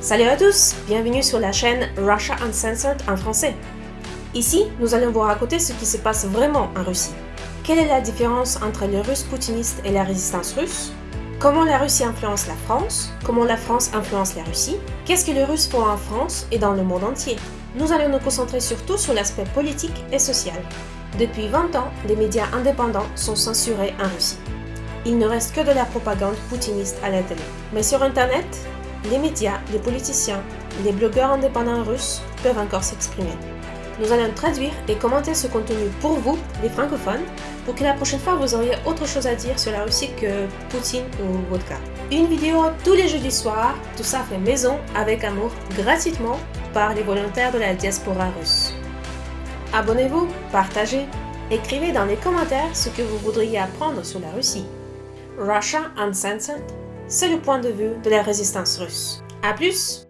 Salut à tous, bienvenue sur la chaîne Russia Uncensored en français. Ici, nous allons vous raconter ce qui se passe vraiment en Russie. Quelle est la différence entre les Russes poutinistes et la résistance russe? Comment la Russie influence la France? Comment la France influence la Russie? Qu'est-ce que les Russes font en France et dans le monde entier? Nous allons nous concentrer surtout sur l'aspect politique et social. Depuis 20 ans, les médias indépendants sont censurés en Russie. Il ne reste que de la propagande poutiniste à la télé. Mais sur Internet, les médias, les politiciens, les blogueurs indépendants russes peuvent encore s'exprimer. Nous allons traduire et commenter ce contenu pour vous, les francophones, pour que la prochaine fois vous auriez autre chose à dire sur la Russie que Poutine ou vodka. Une vidéo tous les jeudis soirs, tout ça fait maison avec amour, gratuitement par les volontaires de la diaspora russe. Abonnez-vous, partagez, écrivez dans les commentaires ce que vous voudriez apprendre sur la Russie. Russia Uncensored c'est le point de vue de la résistance russe. A plus